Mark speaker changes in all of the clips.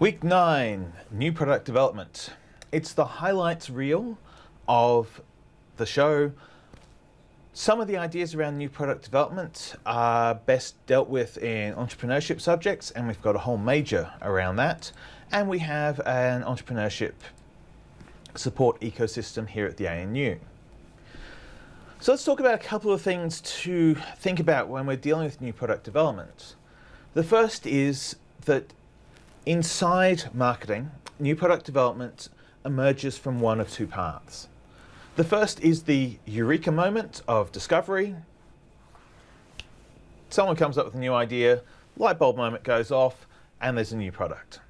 Speaker 1: Week 9, new product development. It's the highlights reel of the show. Some of the ideas around new product development are best dealt with in entrepreneurship subjects and we've got a whole major around that. And we have an entrepreneurship support ecosystem here at the ANU. So let's talk about a couple of things to think about when we're dealing with new product development. The first is that inside marketing, new product development emerges from one of two paths. The first is the eureka moment of discovery. Someone comes up with a new idea, light bulb moment goes off, and there's a new product.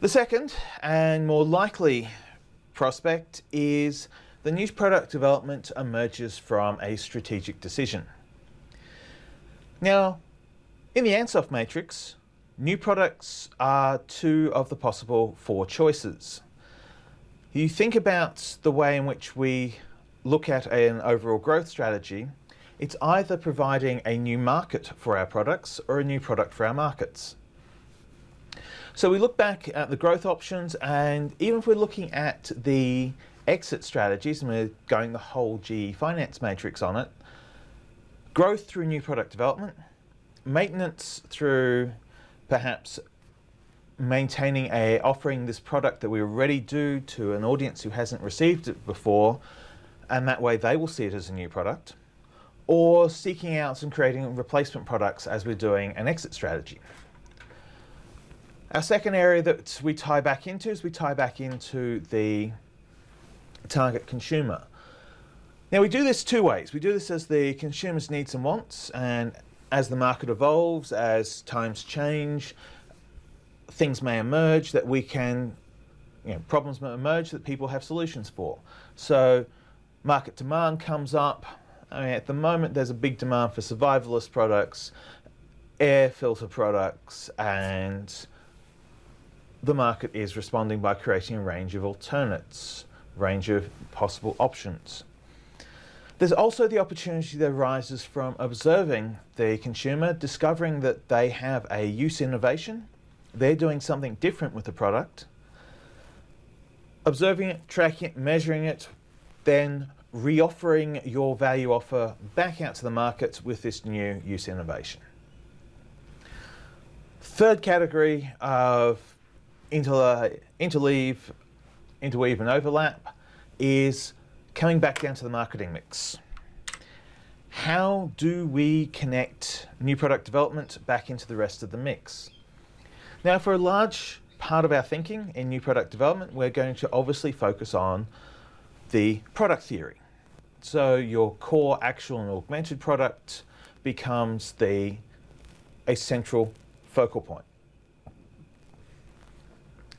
Speaker 1: The second and more likely prospect is the new product development emerges from a strategic decision. Now, in the Ansoff matrix, new products are two of the possible four choices. You think about the way in which we look at an overall growth strategy, it's either providing a new market for our products or a new product for our markets. So we look back at the growth options and even if we're looking at the exit strategies and we're going the whole GE finance matrix on it, growth through new product development, maintenance through perhaps maintaining a offering this product that we already do to an audience who hasn't received it before and that way they will see it as a new product or seeking out and creating replacement products as we're doing an exit strategy. Our second area that we tie back into is we tie back into the target consumer. Now we do this two ways. We do this as the consumer's needs and wants and as the market evolves, as times change, things may emerge that we can, you know, problems may emerge that people have solutions for. So market demand comes up. I mean, at the moment there's a big demand for survivalist products, air filter products and the market is responding by creating a range of alternates, range of possible options. There's also the opportunity that arises from observing the consumer, discovering that they have a use innovation, they're doing something different with the product, observing it, tracking it, measuring it, then reoffering your value offer back out to the market with this new use innovation. Third category of interleave, interweave and overlap is coming back down to the marketing mix. How do we connect new product development back into the rest of the mix? Now for a large part of our thinking in new product development, we're going to obviously focus on the product theory. So your core actual and augmented product becomes the a central focal point.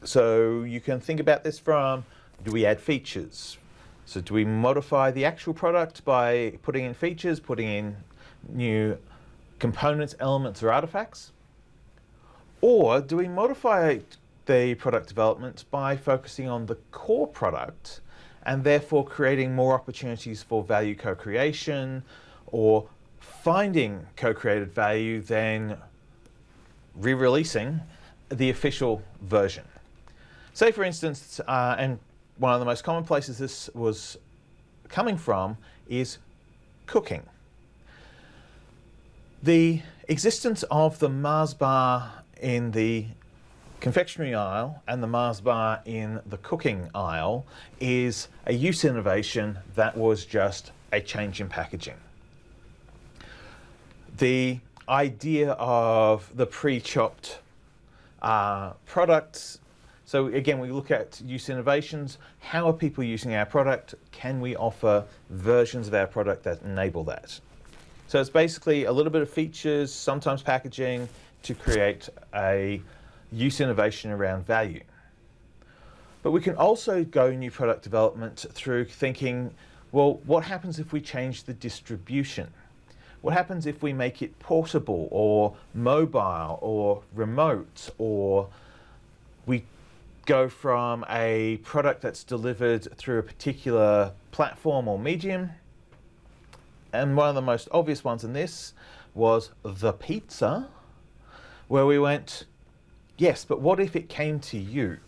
Speaker 1: So you can think about this from, do we add features? So do we modify the actual product by putting in features, putting in new components, elements, or artifacts? Or do we modify the product development by focusing on the core product and therefore creating more opportunities for value co-creation or finding co-created value than re-releasing the official version. Say for instance, uh, and one of the most common places this was coming from is cooking. The existence of the Mars bar in the confectionery aisle and the Mars bar in the cooking aisle is a use innovation that was just a change in packaging. The idea of the pre-chopped uh, products so again, we look at use innovations. How are people using our product? Can we offer versions of our product that enable that? So it's basically a little bit of features, sometimes packaging, to create a use innovation around value. But we can also go new product development through thinking, well, what happens if we change the distribution? What happens if we make it portable or mobile or remote or we go from a product that's delivered through a particular platform or medium. And one of the most obvious ones in this was the pizza, where we went, Yes, but what if it came to you?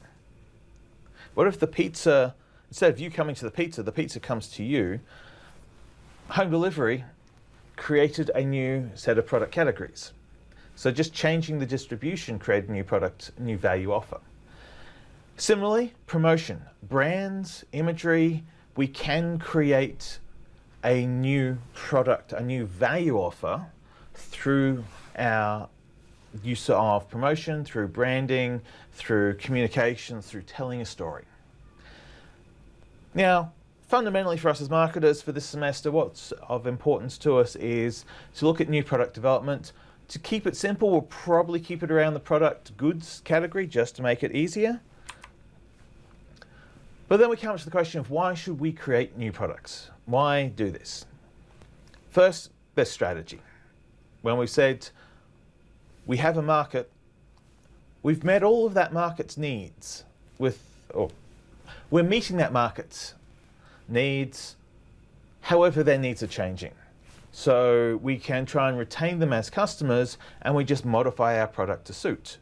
Speaker 1: What if the pizza, instead of you coming to the pizza, the pizza comes to you? Home delivery created a new set of product categories. So just changing the distribution created a new product, new value offer. Similarly, promotion, brands, imagery, we can create a new product, a new value offer through our use of promotion, through branding, through communications, through telling a story. Now, fundamentally for us as marketers for this semester, what's of importance to us is to look at new product development. To keep it simple, we'll probably keep it around the product goods category just to make it easier. But then we come to the question of why should we create new products? Why do this? First, there's strategy. When we said we have a market, we've met all of that market's needs with, or we're meeting that market's needs, however their needs are changing. So we can try and retain them as customers and we just modify our product to suit.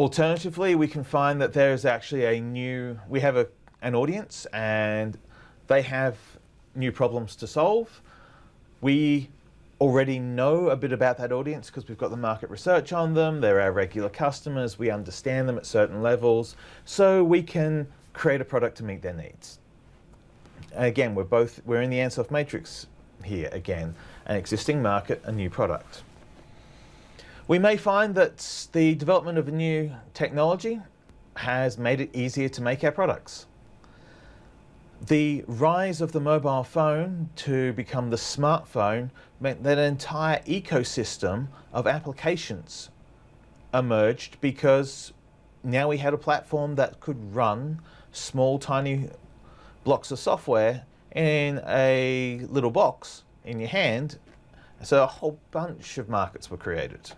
Speaker 1: Alternatively, we can find that there is actually a new, we have a, an audience and they have new problems to solve. We already know a bit about that audience because we've got the market research on them. They're our regular customers. We understand them at certain levels. So we can create a product to meet their needs. Again, we're both, we're in the Ansoff matrix here again, an existing market, a new product. We may find that the development of a new technology has made it easier to make our products. The rise of the mobile phone to become the smartphone meant that an entire ecosystem of applications emerged because now we had a platform that could run small tiny blocks of software in a little box in your hand. So a whole bunch of markets were created.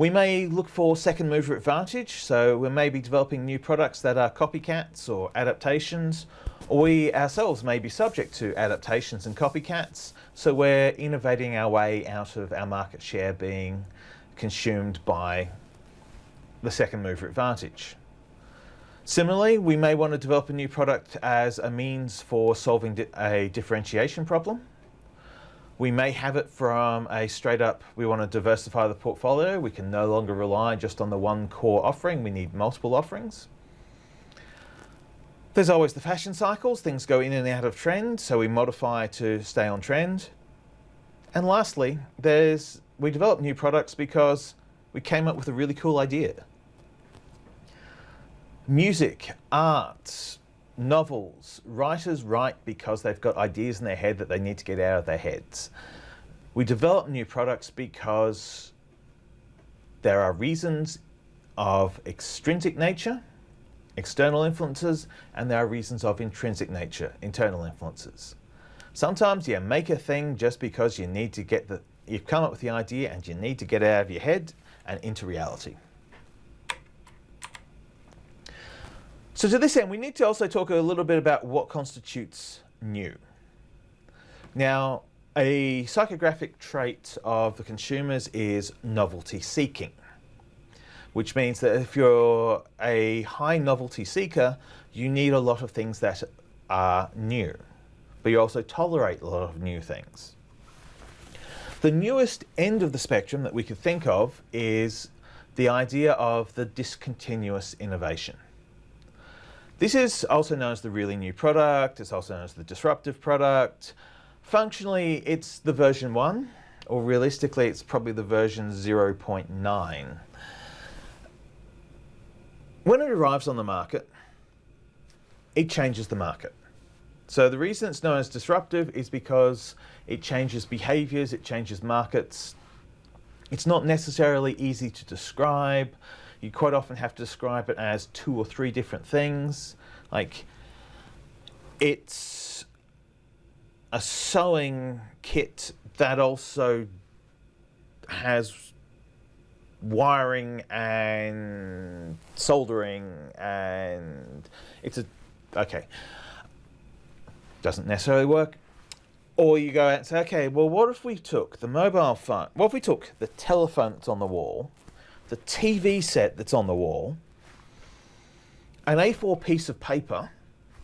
Speaker 1: We may look for second mover advantage, so we may be developing new products that are copycats or adaptations, or we ourselves may be subject to adaptations and copycats, so we're innovating our way out of our market share being consumed by the second mover advantage. Similarly, we may want to develop a new product as a means for solving a differentiation problem. We may have it from a straight up, we want to diversify the portfolio. We can no longer rely just on the one core offering. We need multiple offerings. There's always the fashion cycles. Things go in and out of trend, so we modify to stay on trend. And lastly, there's we develop new products because we came up with a really cool idea. Music, art, novels, writers write because they've got ideas in their head that they need to get out of their heads. We develop new products because there are reasons of extrinsic nature, external influences, and there are reasons of intrinsic nature, internal influences. Sometimes you make a thing just because you need to get the, you've come up with the idea and you need to get it out of your head and into reality. So to this end, we need to also talk a little bit about what constitutes new. Now, a psychographic trait of the consumers is novelty seeking, which means that if you're a high novelty seeker, you need a lot of things that are new, but you also tolerate a lot of new things. The newest end of the spectrum that we could think of is the idea of the discontinuous innovation. This is also known as the really new product. It's also known as the disruptive product. Functionally, it's the version 1, or realistically, it's probably the version 0.9. When it arrives on the market, it changes the market. So the reason it's known as disruptive is because it changes behaviors, it changes markets. It's not necessarily easy to describe. You quite often have to describe it as two or three different things. Like, it's a sewing kit that also has wiring and soldering and it's a okay doesn't necessarily work Or you go out and say, okay, well, what if we took the mobile phone? What if we took the telephone that's on the wall, the TV set that's on the wall, an A4 piece of paper,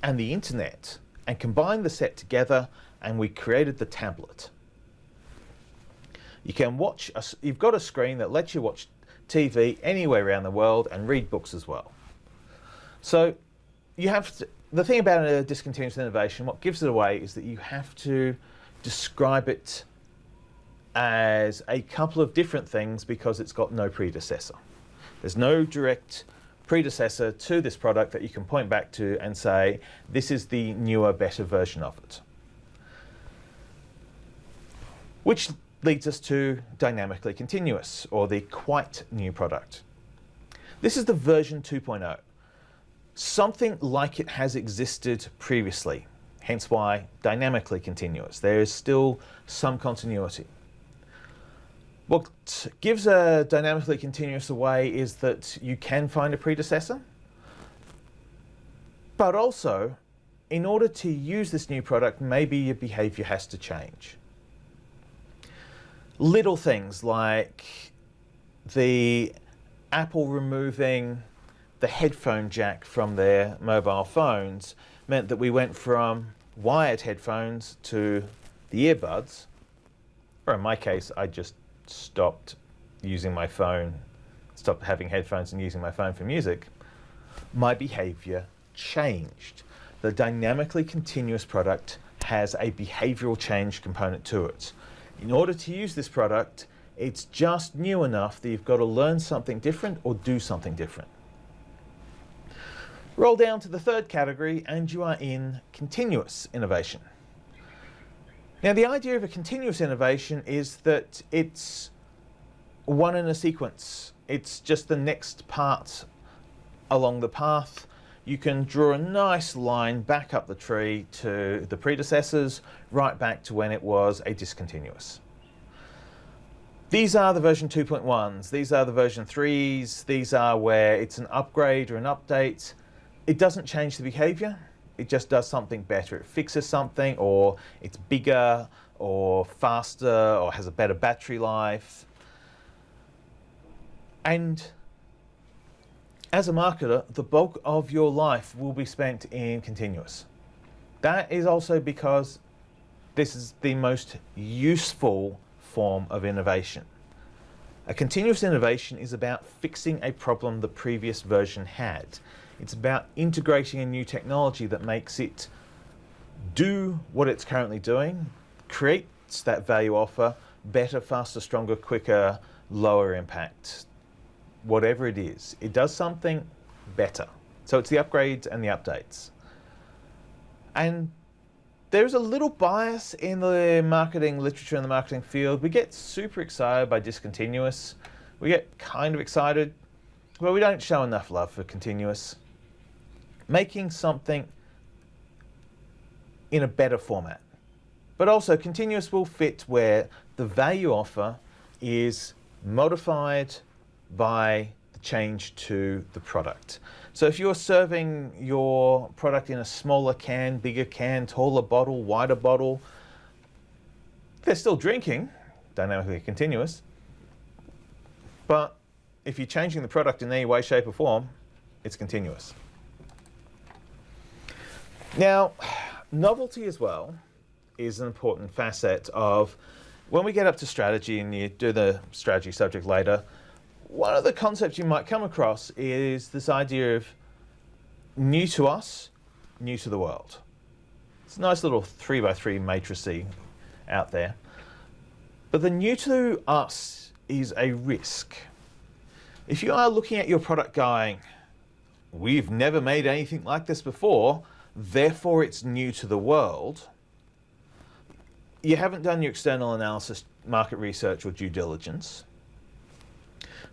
Speaker 1: and the internet, and combined the set together, and we created the tablet. You can watch, a, you've got a screen that lets you watch TV anywhere around the world and read books as well. So you have to, the thing about a discontinuous innovation, what gives it away is that you have to describe it as a couple of different things because it's got no predecessor. There's no direct predecessor to this product that you can point back to and say, this is the newer, better version of it. Which leads us to dynamically continuous, or the quite new product. This is the version 2.0 something like it has existed previously, hence why dynamically continuous. There is still some continuity. What gives a dynamically continuous away is that you can find a predecessor, but also, in order to use this new product, maybe your behavior has to change. Little things like the Apple removing the headphone jack from their mobile phones meant that we went from wired headphones to the earbuds, or in my case, I just stopped using my phone, stopped having headphones and using my phone for music, my behavior changed. The dynamically continuous product has a behavioral change component to it. In order to use this product, it's just new enough that you've got to learn something different or do something different. Roll down to the third category and you are in continuous innovation. Now the idea of a continuous innovation is that it's one in a sequence. It's just the next part along the path. You can draw a nice line back up the tree to the predecessors, right back to when it was a discontinuous. These are the version 2.1s, these are the version 3s, these are where it's an upgrade or an update, it doesn't change the behavior, it just does something better. It fixes something or it's bigger or faster or has a better battery life. And as a marketer, the bulk of your life will be spent in continuous. That is also because this is the most useful form of innovation. A continuous innovation is about fixing a problem the previous version had. It's about integrating a new technology that makes it do what it's currently doing, creates that value offer, better, faster, stronger, quicker, lower impact, whatever it is. It does something better. So it's the upgrades and the updates. And there's a little bias in the marketing literature and the marketing field. We get super excited by discontinuous. We get kind of excited, but we don't show enough love for continuous making something in a better format. But also continuous will fit where the value offer is modified by the change to the product. So if you're serving your product in a smaller can, bigger can, taller bottle, wider bottle, they're still drinking, dynamically continuous, but if you're changing the product in any way, shape or form, it's continuous. Now, novelty as well is an important facet of when we get up to strategy and you do the strategy subject later, one of the concepts you might come across is this idea of new to us, new to the world. It's a nice little three by three matrixy out there. But the new to us is a risk. If you are looking at your product going, we've never made anything like this before, therefore it's new to the world, you haven't done your external analysis, market research or due diligence.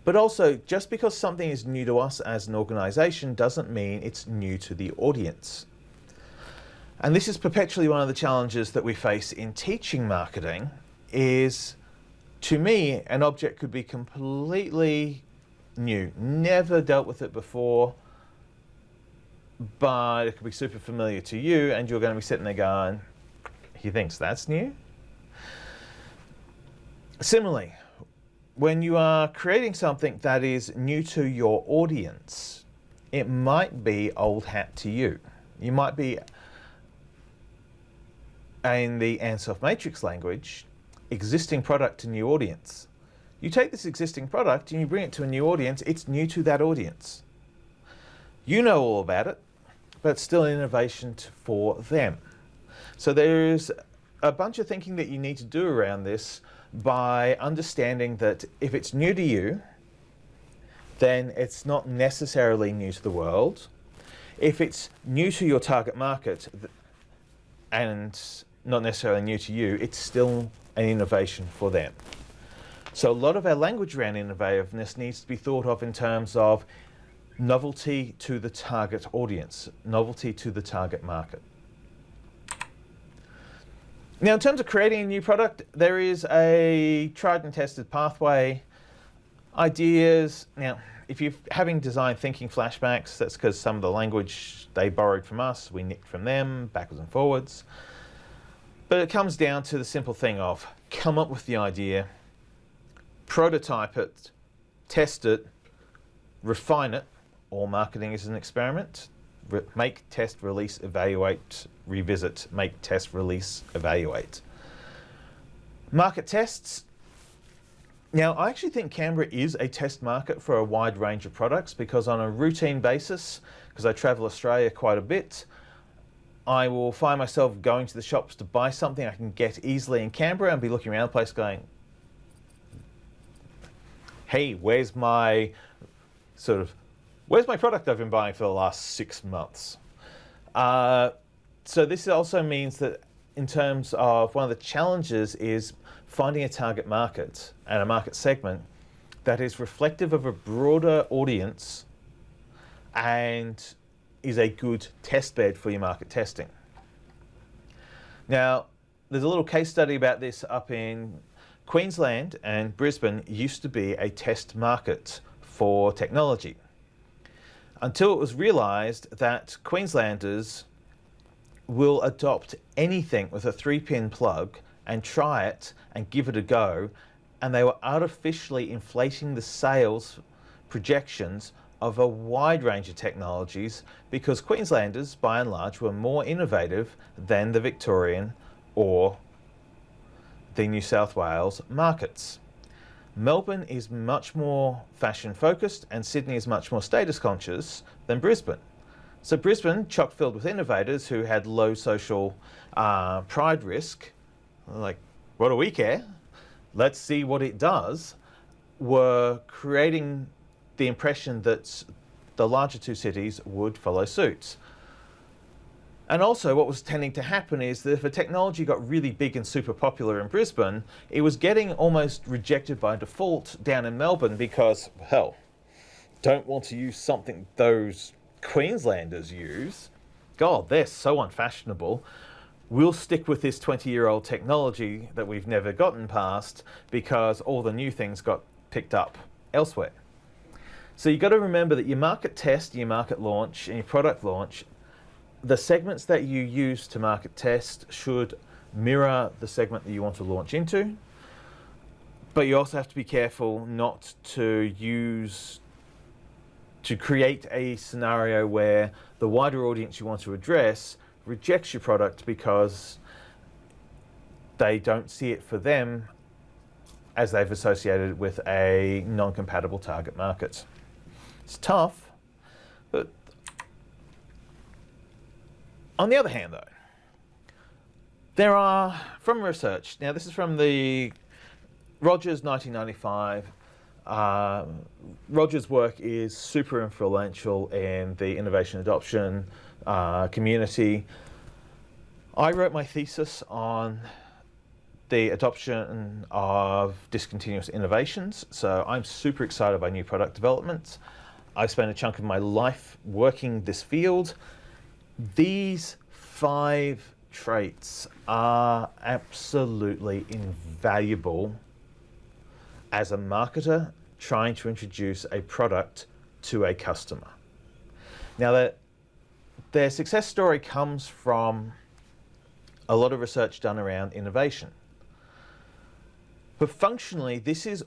Speaker 1: But also, just because something is new to us as an organization doesn't mean it's new to the audience. And this is perpetually one of the challenges that we face in teaching marketing is, to me, an object could be completely new, never dealt with it before, but it could be super familiar to you and you're going to be sitting there going, He thinks that's new. Similarly, when you are creating something that is new to your audience, it might be old hat to you. You might be, in the Ansoff Matrix language, existing product to new audience. You take this existing product and you bring it to a new audience, it's new to that audience. You know all about it, but still innovation for them. So there's a bunch of thinking that you need to do around this by understanding that if it's new to you, then it's not necessarily new to the world. If it's new to your target market and not necessarily new to you, it's still an innovation for them. So a lot of our language around innovativeness needs to be thought of in terms of novelty to the target audience, novelty to the target market. Now, in terms of creating a new product, there is a tried and tested pathway, ideas. Now, if you're having design thinking flashbacks, that's because some of the language they borrowed from us, we nicked from them, backwards and forwards. But it comes down to the simple thing of come up with the idea, prototype it, test it, refine it. All marketing is an experiment. Re make, test, release, evaluate, revisit, make, test, release, evaluate. Market tests. Now, I actually think Canberra is a test market for a wide range of products because on a routine basis, because I travel Australia quite a bit, I will find myself going to the shops to buy something I can get easily in Canberra and be looking around the place going, hey, where's my sort of, where's my product I've been buying for the last six months? Uh, so this also means that in terms of one of the challenges is finding a target market and a market segment that is reflective of a broader audience and is a good test bed for your market testing. Now, there's a little case study about this up in Queensland and Brisbane used to be a test market for technology until it was realized that Queenslanders will adopt anything with a three pin plug and try it and give it a go. And they were artificially inflating the sales projections of a wide range of technologies because Queenslanders, by and large, were more innovative than the Victorian or the New South Wales markets. Melbourne is much more fashion focused and Sydney is much more status conscious than Brisbane. So Brisbane, chock filled with innovators who had low social uh, pride risk, like, what do we care? Let's see what it does, were creating the impression that the larger two cities would follow suit. And also what was tending to happen is that if a technology got really big and super popular in Brisbane, it was getting almost rejected by default down in Melbourne because, hell, don't want to use something those Queenslanders use. God, they're so unfashionable. We'll stick with this 20 year old technology that we've never gotten past because all the new things got picked up elsewhere. So you've got to remember that your market test, your market launch, and your product launch, the segments that you use to market test should mirror the segment that you want to launch into. But you also have to be careful not to use to create a scenario where the wider audience you want to address rejects your product because they don't see it for them as they've associated it with a non-compatible target market. It's tough, but on the other hand though, there are, from research, now this is from the Rogers 1995 uh, Roger's work is super influential in the innovation adoption uh, community. I wrote my thesis on the adoption of discontinuous innovations, so I'm super excited by new product developments. I've spent a chunk of my life working this field. These five traits are absolutely invaluable as a marketer trying to introduce a product to a customer. Now, that their success story comes from a lot of research done around innovation. But functionally, this is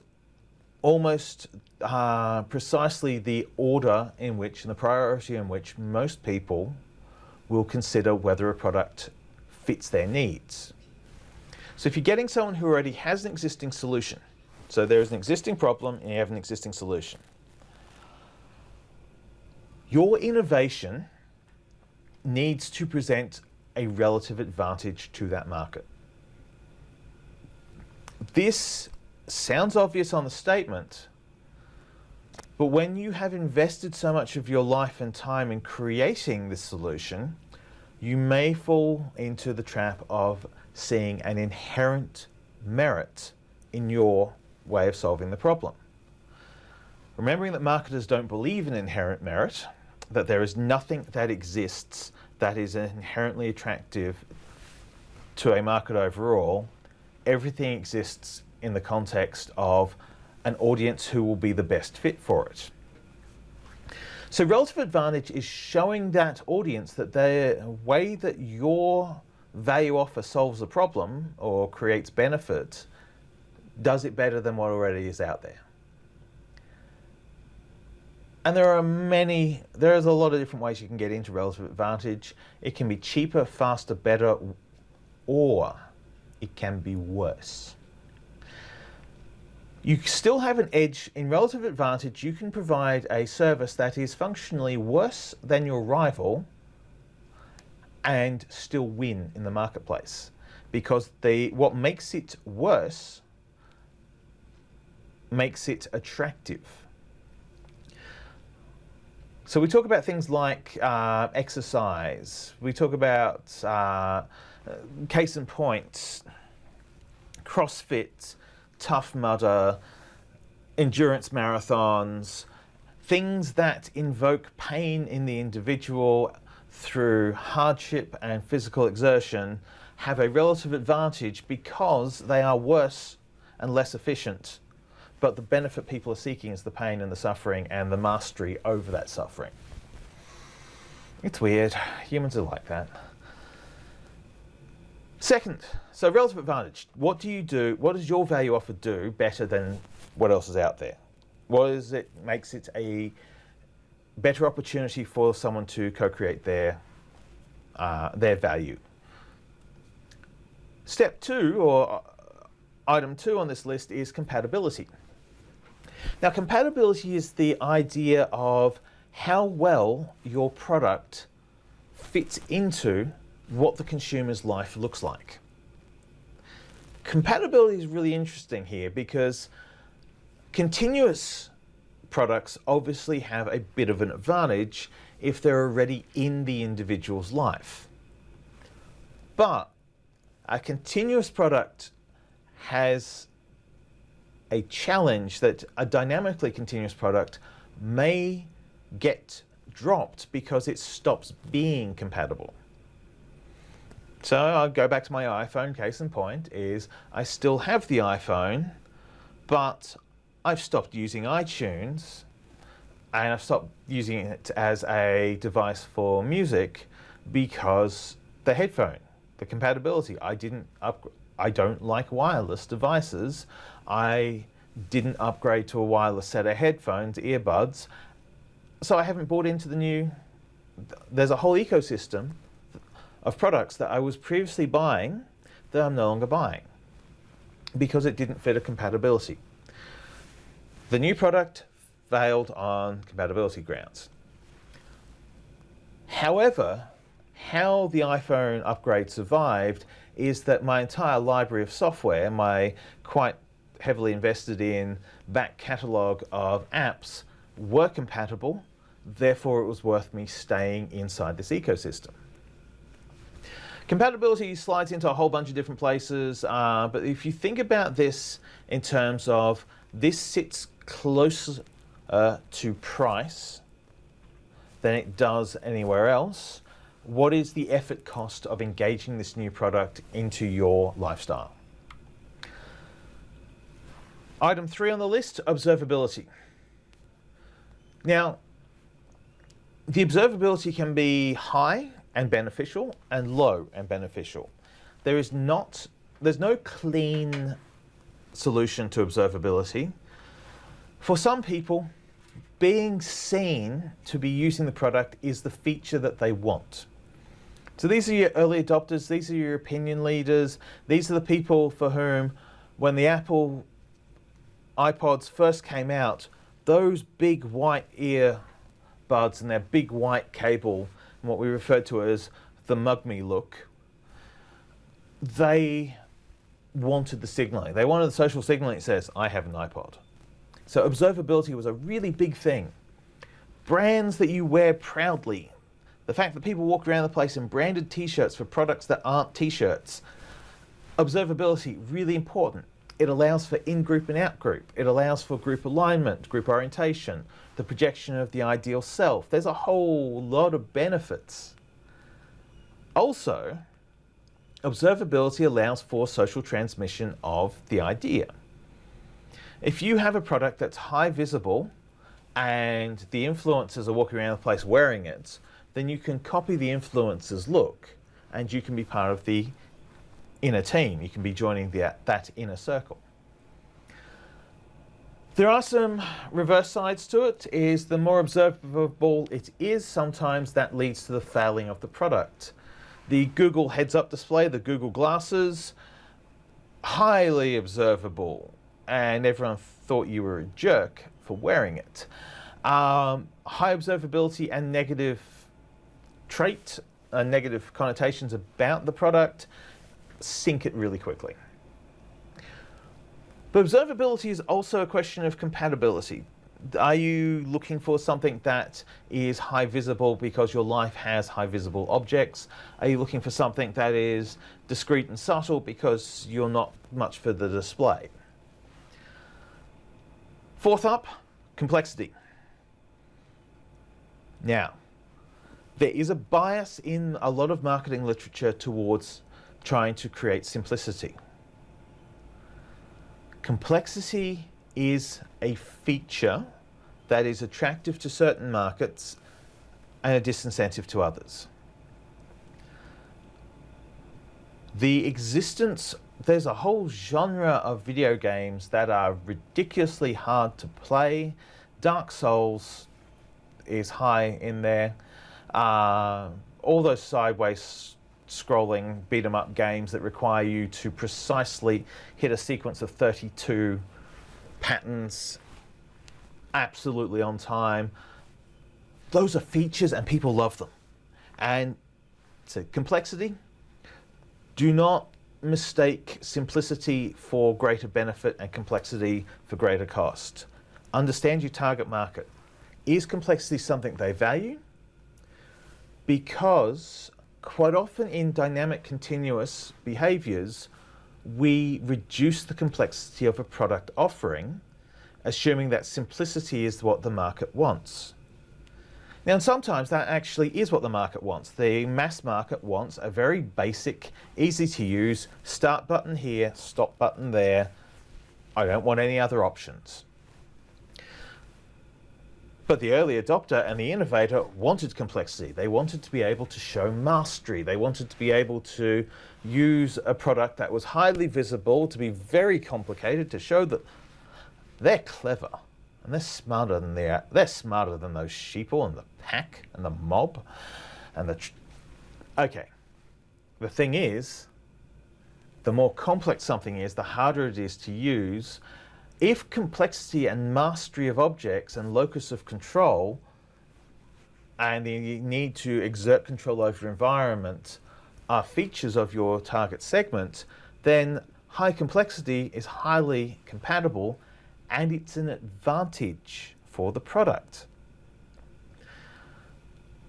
Speaker 1: almost uh, precisely the order in which and the priority in which most people will consider whether a product fits their needs. So if you're getting someone who already has an existing solution, so there's an existing problem and you have an existing solution, your innovation needs to present a relative advantage to that market. This sounds obvious on the statement, but when you have invested so much of your life and time in creating this solution, you may fall into the trap of seeing an inherent merit in your way of solving the problem. Remembering that marketers don't believe in inherent merit, that there is nothing that exists that is inherently attractive to a market overall, everything exists in the context of an audience who will be the best fit for it. So relative advantage is showing that audience that the way that your value offer solves a problem or creates benefit does it better than what already is out there. And there are many, there's a lot of different ways you can get into relative advantage. It can be cheaper, faster, better, or it can be worse. You still have an edge in relative advantage. You can provide a service that is functionally worse than your rival and still win in the marketplace because the what makes it worse makes it attractive. So we talk about things like uh, exercise. We talk about uh, case in point, CrossFit, Tough Mudder, endurance marathons, things that invoke pain in the individual through hardship and physical exertion have a relative advantage because they are worse and less efficient. But the benefit people are seeking is the pain and the suffering and the mastery over that suffering. It's weird. Humans are like that. Second, so relative advantage. What do you do? What does your value offer do better than what else is out there? What is it makes it a better opportunity for someone to co-create their uh, their value? Step two, or uh, item two on this list, is compatibility. Now, compatibility is the idea of how well your product fits into what the consumer's life looks like. Compatibility is really interesting here because continuous products obviously have a bit of an advantage if they're already in the individual's life. But a continuous product has a challenge that a dynamically continuous product may get dropped because it stops being compatible. So I'll go back to my iPhone, case in point, is I still have the iPhone, but I've stopped using iTunes and I've stopped using it as a device for music because the headphone, the compatibility, I didn't up, I don't like wireless devices. I didn't upgrade to a wireless set of headphones, earbuds, so I haven't bought into the new, there's a whole ecosystem of products that I was previously buying that I'm no longer buying because it didn't fit a compatibility. The new product failed on compatibility grounds. However, how the iPhone upgrade survived is that my entire library of software, my quite heavily invested in back catalogue of apps were compatible, therefore it was worth me staying inside this ecosystem. Compatibility slides into a whole bunch of different places, uh, but if you think about this in terms of this sits closer uh, to price than it does anywhere else, what is the effort cost of engaging this new product into your lifestyle? Item three on the list, observability. Now, the observability can be high and beneficial and low and beneficial. there is not, there's no clean solution to observability. For some people, being seen to be using the product is the feature that they want. So these are your early adopters, these are your opinion leaders, these are the people for whom when the Apple iPods first came out, those big white ear buds and their big white cable, what we refer to as the mug me look, they wanted the signaling. They wanted the social signaling that says, I have an iPod. So observability was a really big thing. Brands that you wear proudly. The fact that people walk around the place in branded t-shirts for products that aren't t-shirts. Observability, really important. It allows for in-group and out-group. It allows for group alignment, group orientation, the projection of the ideal self. There's a whole lot of benefits. Also, observability allows for social transmission of the idea. If you have a product that's high visible and the influencers are walking around the place wearing it, then you can copy the influencer's look and you can be part of the inner team. You can be joining the, that inner circle. There are some reverse sides to it, is the more observable it is, sometimes that leads to the failing of the product. The Google heads-up display, the Google glasses, highly observable, and everyone thought you were a jerk for wearing it. Um, high observability and negative trait, uh, negative connotations about the product, sink it really quickly. But observability is also a question of compatibility. Are you looking for something that is high visible because your life has high visible objects? Are you looking for something that is discreet and subtle because you're not much for the display? Fourth up, complexity. Now, there is a bias in a lot of marketing literature towards trying to create simplicity. Complexity is a feature that is attractive to certain markets and a disincentive to others. The existence, there's a whole genre of video games that are ridiculously hard to play. Dark Souls is high in there. Uh, all those sideways scrolling beat 'em up games that require you to precisely hit a sequence of 32 patterns absolutely on time. Those are features and people love them. And so complexity, do not mistake simplicity for greater benefit and complexity for greater cost. Understand your target market. Is complexity something they value? Because quite often in dynamic continuous behaviors, we reduce the complexity of a product offering, assuming that simplicity is what the market wants. Now, sometimes that actually is what the market wants. The mass market wants a very basic, easy to use, start button here, stop button there. I don't want any other options. But the early adopter and the innovator wanted complexity. They wanted to be able to show mastery. They wanted to be able to use a product that was highly visible, to be very complicated, to show that they're clever and they're smarter than they. They're smarter than those sheeple and the pack and the mob and the. okay, the thing is, the more complex something is, the harder it is to use if complexity and mastery of objects and locus of control and the need to exert control over environment are features of your target segment, then high complexity is highly compatible and it's an advantage for the product.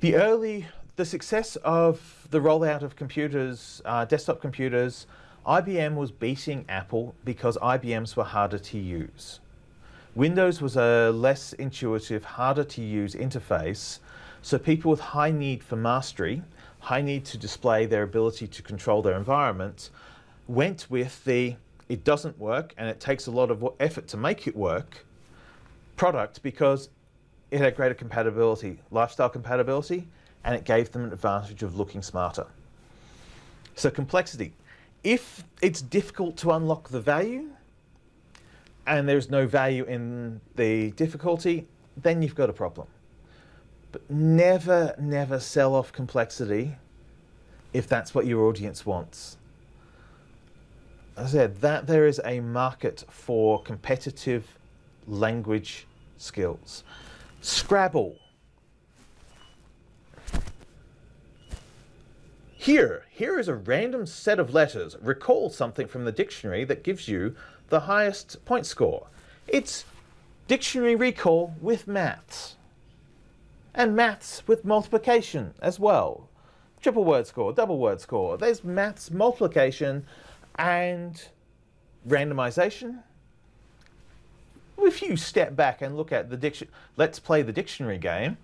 Speaker 1: The early, the success of the rollout of computers, uh, desktop computers, IBM was beating Apple because IBMs were harder to use. Windows was a less intuitive, harder to use interface, so people with high need for mastery, high need to display their ability to control their environment, went with the it doesn't work and it takes a lot of effort to make it work product because it had greater compatibility, lifestyle compatibility, and it gave them an advantage of looking smarter. So complexity. If it's difficult to unlock the value and there's no value in the difficulty, then you've got a problem. But never, never sell off complexity if that's what your audience wants. As I said, that there is a market for competitive language skills. Scrabble. Here, here is a random set of letters. Recall something from the dictionary that gives you the highest point score. It's dictionary recall with maths. And maths with multiplication as well. Triple word score, double word score. There's maths, multiplication, and randomization. If you step back and look at the dictionary, let's play the dictionary game.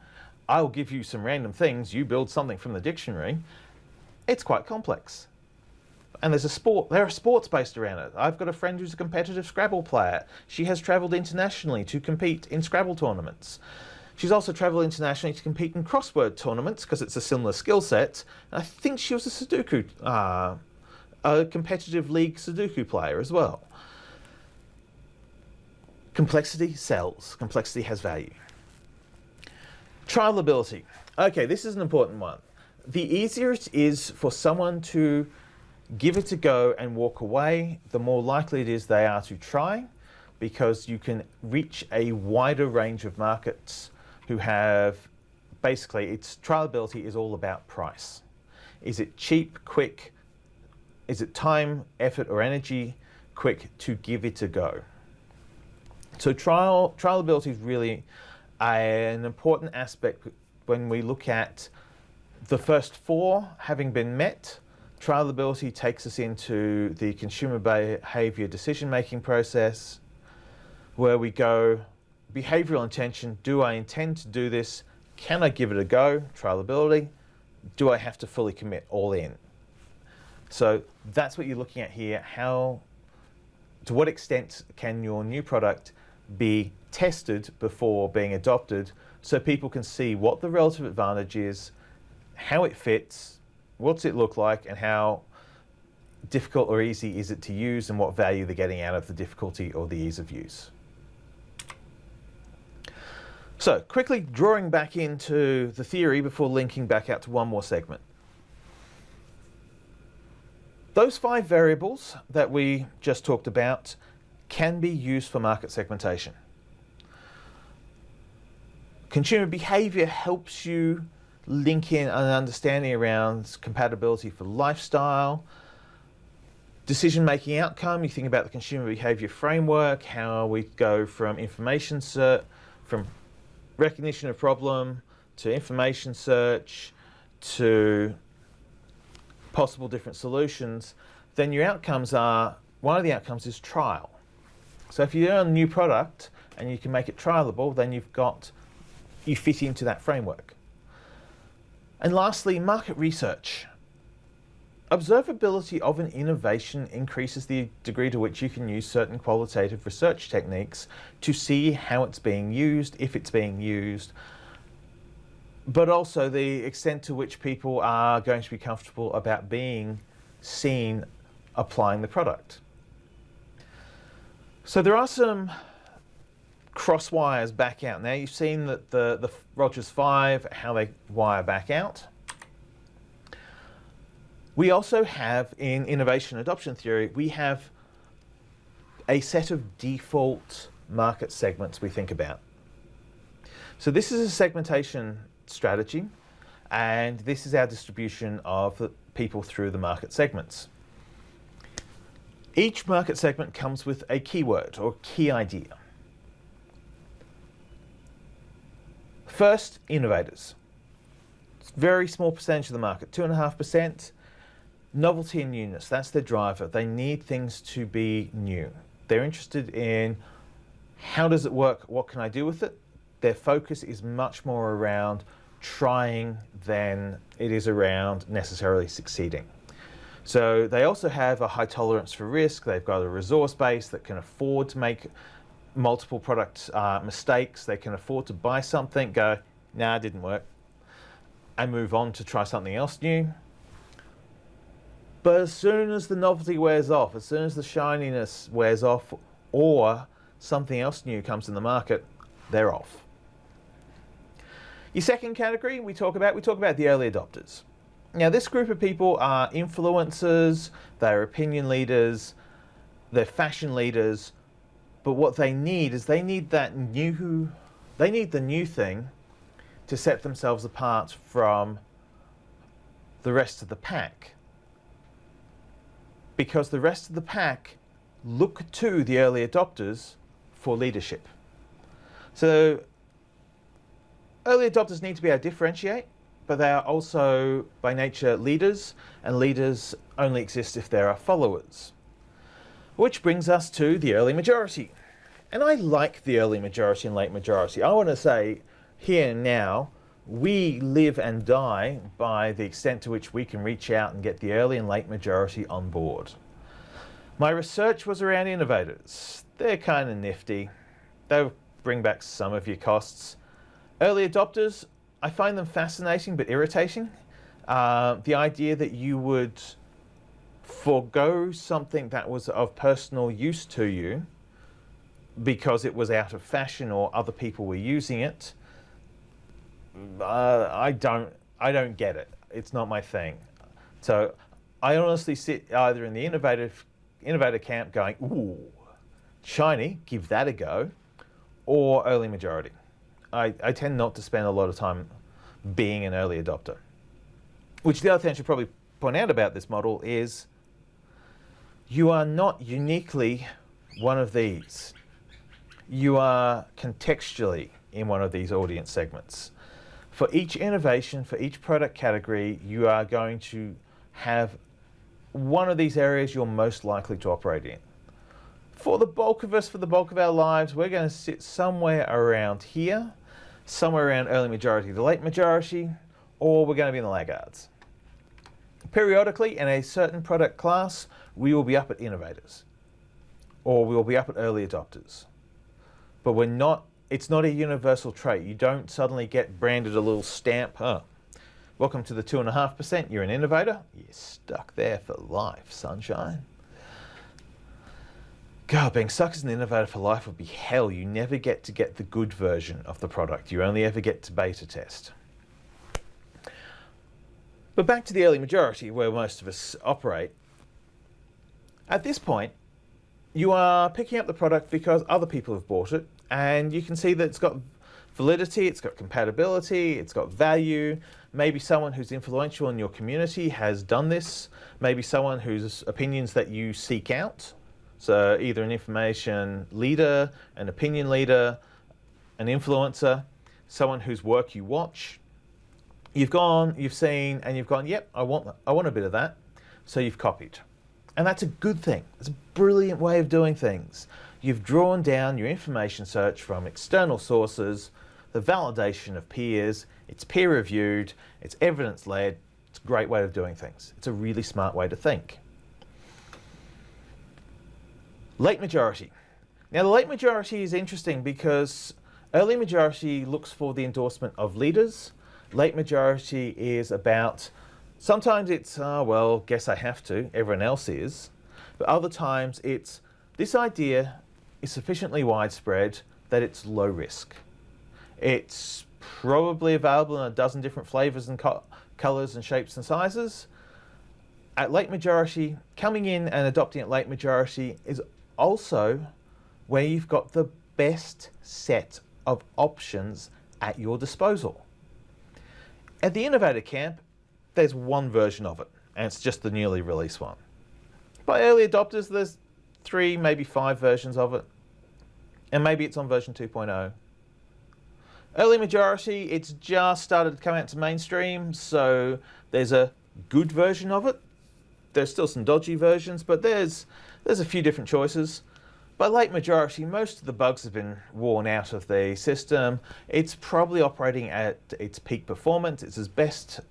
Speaker 1: I'll give you some random things, you build something from the dictionary. It's quite complex and there's a sport, there are sports based around it. I've got a friend who's a competitive Scrabble player. She has travelled internationally to compete in Scrabble tournaments. She's also travelled internationally to compete in crossword tournaments because it's a similar skill set. I think she was a Sudoku, uh, a competitive league Sudoku player as well. Complexity sells. Complexity has value. Trialability. Okay, this is an important one. The easier it is for someone to give it a go and walk away, the more likely it is they are to try because you can reach a wider range of markets who have basically its trialability is all about price. Is it cheap, quick? Is it time, effort or energy quick to give it a go? So trial trialability is really an important aspect when we look at the first four having been met Trialability takes us into the consumer behavior decision-making process where we go, behavioral intention, do I intend to do this? Can I give it a go? Trialability. Do I have to fully commit all in? So that's what you're looking at here. How, to what extent can your new product be tested before being adopted so people can see what the relative advantage is, how it fits, what's it look like and how difficult or easy is it to use and what value they're getting out of the difficulty or the ease of use. So quickly drawing back into the theory before linking back out to one more segment. Those five variables that we just talked about can be used for market segmentation. Consumer behavior helps you link in an understanding around compatibility for lifestyle, decision-making outcome, you think about the consumer behavior framework, how we go from information search, from recognition of problem to information search to possible different solutions, then your outcomes are, one of the outcomes is trial. So if you're a new product and you can make it trialable, then you've got, you fit into that framework. And lastly, market research. Observability of an innovation increases the degree to which you can use certain qualitative research techniques to see how it's being used, if it's being used, but also the extent to which people are going to be comfortable about being seen applying the product. So there are some cross wires back out. Now you've seen that the, the Rogers 5, how they wire back out. We also have in innovation adoption theory, we have a set of default market segments we think about. So this is a segmentation strategy and this is our distribution of people through the market segments. Each market segment comes with a keyword or key idea. First, innovators. It's very small percentage of the market, 2.5%. Novelty and newness, that's their driver. They need things to be new. They're interested in how does it work, what can I do with it? Their focus is much more around trying than it is around necessarily succeeding. So they also have a high tolerance for risk. They've got a resource base that can afford to make multiple product uh, mistakes. They can afford to buy something, go, nah, it didn't work, and move on to try something else new. But as soon as the novelty wears off, as soon as the shininess wears off, or something else new comes in the market, they're off. Your second category we talk about, we talk about the early adopters. Now this group of people are influencers, they're opinion leaders, they're fashion leaders, but what they need is they need that new, they need the new thing to set themselves apart from the rest of the pack. Because the rest of the pack look to the early adopters for leadership. So early adopters need to be able to differentiate, but they are also by nature leaders, and leaders only exist if there are followers. Which brings us to the early majority. And I like the early majority and late majority. I want to say here and now, we live and die by the extent to which we can reach out and get the early and late majority on board. My research was around innovators. They're kind of nifty. They'll bring back some of your costs. Early adopters, I find them fascinating but irritating. Uh, the idea that you would forego something that was of personal use to you because it was out of fashion or other people were using it, uh, I don't, I don't get it. It's not my thing. So I honestly sit either in the innovative, innovator camp going, ooh, shiny, give that a go, or early majority. I, I tend not to spend a lot of time being an early adopter. Which the other thing I should probably point out about this model is you are not uniquely one of these. You are contextually in one of these audience segments. For each innovation, for each product category, you are going to have one of these areas you're most likely to operate in. For the bulk of us, for the bulk of our lives, we're going to sit somewhere around here somewhere around early majority to late majority, or we're going to be in the laggards. Periodically, in a certain product class, we will be up at innovators, or we will be up at early adopters. But we're not, it's not a universal trait. You don't suddenly get branded a little stamp, huh? Welcome to the 2.5%, you're an innovator, you're stuck there for life, sunshine. God, being stuck as an innovator for life would be hell. You never get to get the good version of the product. You only ever get to beta test. But back to the early majority, where most of us operate. At this point, you are picking up the product because other people have bought it, and you can see that it's got validity, it's got compatibility, it's got value. Maybe someone who's influential in your community has done this. Maybe someone whose opinions that you seek out so either an information leader, an opinion leader, an influencer, someone whose work you watch. You've gone, you've seen, and you've gone, yep, I want, I want a bit of that. So you've copied. And that's a good thing. It's a brilliant way of doing things. You've drawn down your information search from external sources, the validation of peers, it's peer reviewed, it's evidence led, it's a great way of doing things. It's a really smart way to think. Late majority. Now the late majority is interesting because early majority looks for the endorsement of leaders. Late majority is about, sometimes it's, uh, well, guess I have to, everyone else is. But other times it's, this idea is sufficiently widespread that it's low risk. It's probably available in a dozen different flavors and co colors and shapes and sizes. At late majority, coming in and adopting at late majority is also where you've got the best set of options at your disposal. At the Innovator Camp, there's one version of it, and it's just the newly released one. By early adopters, there's three, maybe five versions of it, and maybe it's on version 2.0. Early majority, it's just started to come out to mainstream, so there's a good version of it. There's still some dodgy versions, but there's there's a few different choices. By late majority, most of the bugs have been worn out of the system. It's probably operating at its peak performance. It's as best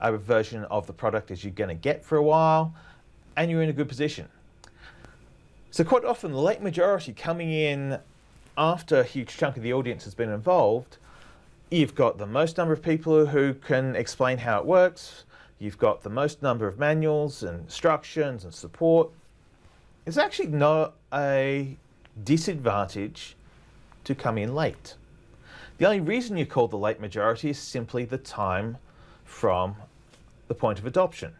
Speaker 1: a version of the product as you're going to get for a while, and you're in a good position. So quite often, the late majority coming in after a huge chunk of the audience has been involved, you've got the most number of people who can explain how it works, you've got the most number of manuals and instructions and support. It's actually not a disadvantage to come in late. The only reason you call the late majority is simply the time from the point of adoption.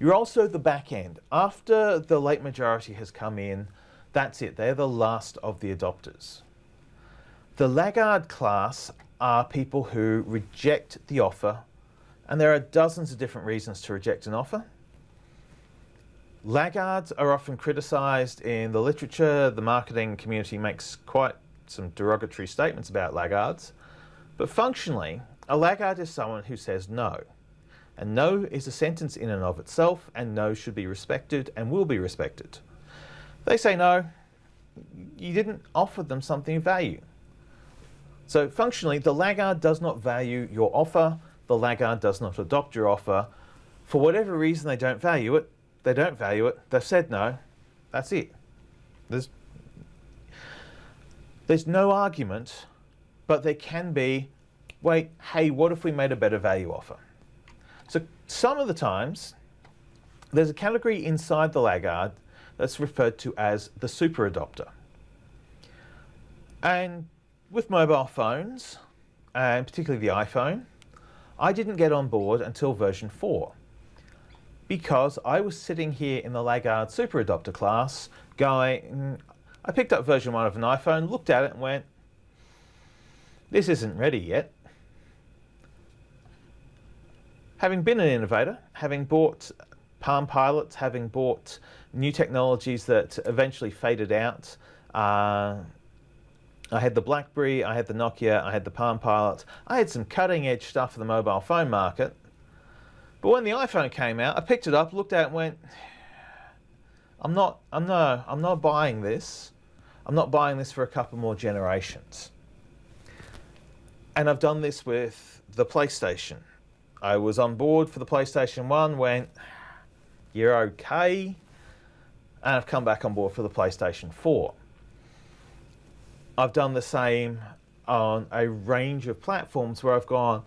Speaker 1: You're also the back end. After the late majority has come in, that's it. They're the last of the adopters. The laggard class are people who reject the offer, and there are dozens of different reasons to reject an offer. Laggards are often criticised in the literature. The marketing community makes quite some derogatory statements about laggards. But functionally, a laggard is someone who says no. And no is a sentence in and of itself, and no should be respected and will be respected. They say no, you didn't offer them something of value. So functionally, the laggard does not value your offer, the laggard does not adopt your offer. For whatever reason they don't value it, they don't value it, they've said no, that's it. There's, there's no argument, but there can be, wait, hey, what if we made a better value offer? So some of the times, there's a category inside the laggard that's referred to as the super adopter. And with mobile phones, and particularly the iPhone, I didn't get on board until version 4 because I was sitting here in the laggard super adopter class going, I picked up version 1 of an iPhone, looked at it and went, this isn't ready yet. Having been an innovator, having bought Palm Pilots, having bought new technologies that eventually faded out, uh, I had the BlackBerry, I had the Nokia, I had the Palm Pilot. I had some cutting edge stuff for the mobile phone market. But when the iPhone came out, I picked it up, looked at it and went, I'm not, I'm no, I'm not buying this. I'm not buying this for a couple more generations. And I've done this with the PlayStation. I was on board for the PlayStation 1, went, you're okay. And I've come back on board for the PlayStation 4. I've done the same on a range of platforms where I've gone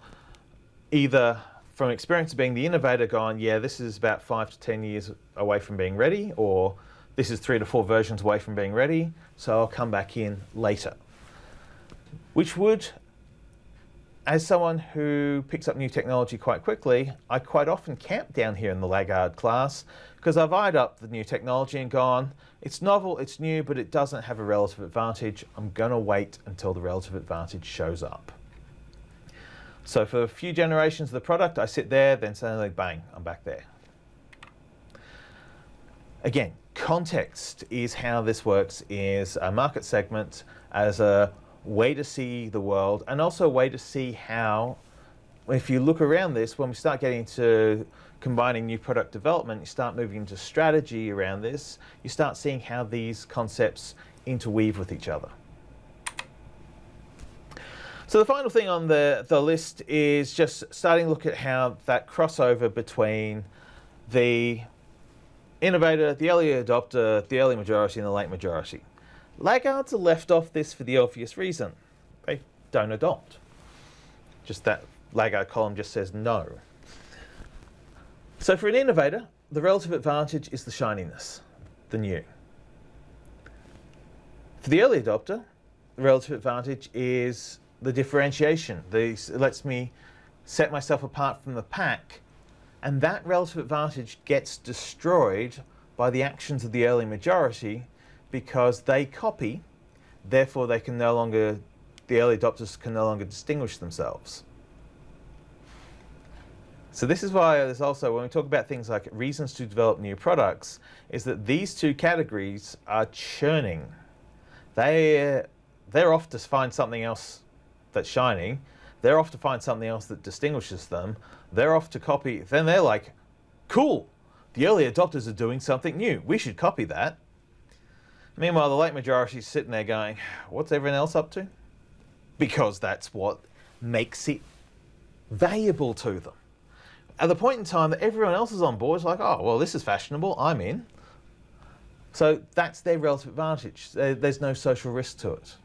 Speaker 1: either from experience of being the innovator gone, yeah, this is about five to 10 years away from being ready, or this is three to four versions away from being ready, so I'll come back in later. Which would as someone who picks up new technology quite quickly, I quite often camp down here in the laggard class because I've eyed up the new technology and gone, it's novel, it's new, but it doesn't have a relative advantage. I'm going to wait until the relative advantage shows up. So for a few generations of the product, I sit there, then suddenly bang, I'm back there. Again, context is how this works is a market segment as a way to see the world and also a way to see how, if you look around this, when we start getting to combining new product development, you start moving into strategy around this, you start seeing how these concepts interweave with each other. So the final thing on the, the list is just starting to look at how that crossover between the innovator, the early adopter, the early majority and the late majority. Laggards are left off this for the obvious reason. They don't adopt. Just that laggard column just says no. So for an innovator, the relative advantage is the shininess, the new. For the early adopter, the relative advantage is the differentiation. This lets me set myself apart from the pack, and that relative advantage gets destroyed by the actions of the early majority because they copy, therefore they can no longer, the early adopters can no longer distinguish themselves. So this is why there's also, when we talk about things like reasons to develop new products, is that these two categories are churning. They, they're off to find something else that's shining. They're off to find something else that distinguishes them. They're off to copy. Then they're like, cool, the early adopters are doing something new. We should copy that. Meanwhile, the late majority is sitting there going, what's everyone else up to? Because that's what makes it valuable to them. At the point in time that everyone else is on board, it's like, oh, well, this is fashionable, I'm in. So that's their relative advantage. There's no social risk to it.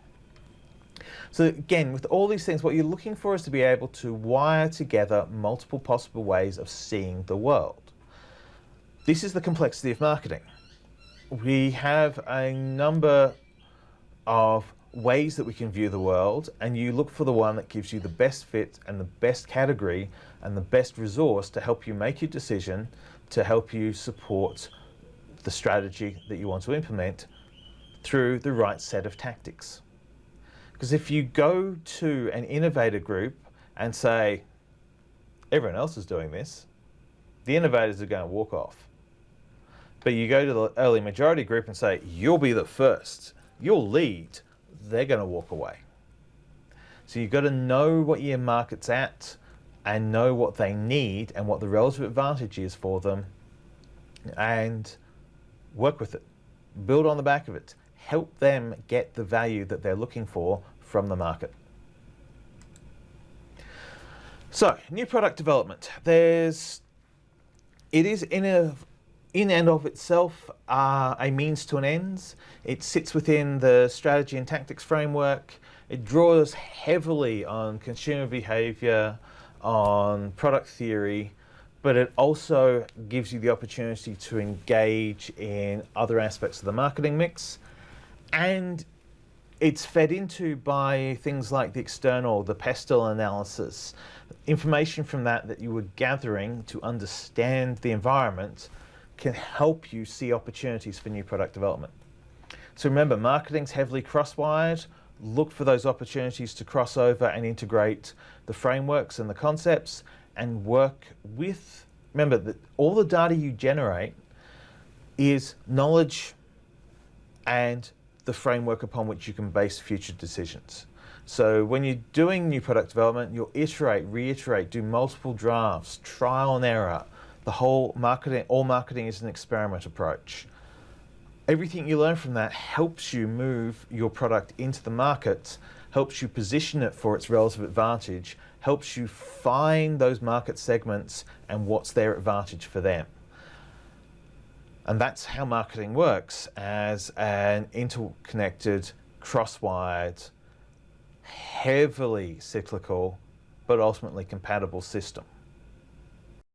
Speaker 1: So again, with all these things, what you're looking for is to be able to wire together multiple possible ways of seeing the world. This is the complexity of marketing. We have a number of ways that we can view the world and you look for the one that gives you the best fit and the best category and the best resource to help you make your decision, to help you support the strategy that you want to implement through the right set of tactics. Because if you go to an innovator group and say, everyone else is doing this, the innovators are going to walk off. But you go to the early majority group and say, you'll be the first, you'll lead, they're going to walk away. So you've got to know what your market's at and know what they need and what the relative advantage is for them and work with it. Build on the back of it. Help them get the value that they're looking for from the market. So, new product development. There's, it is in a, in and of itself uh, a means to an end. It sits within the strategy and tactics framework. It draws heavily on consumer behavior, on product theory, but it also gives you the opportunity to engage in other aspects of the marketing mix. And it's fed into by things like the external, the pestle analysis, information from that that you were gathering to understand the environment can help you see opportunities for new product development. So remember, marketing's heavily cross-wired. Look for those opportunities to cross over and integrate the frameworks and the concepts and work with, remember that all the data you generate is knowledge and the framework upon which you can base future decisions. So when you're doing new product development, you'll iterate, reiterate, do multiple drafts, trial and error. The whole marketing, all marketing is an experiment approach. Everything you learn from that helps you move your product into the market, helps you position it for its relative advantage, helps you find those market segments and what's their advantage for them. And that's how marketing works as an interconnected, cross-wired, heavily cyclical, but ultimately compatible system.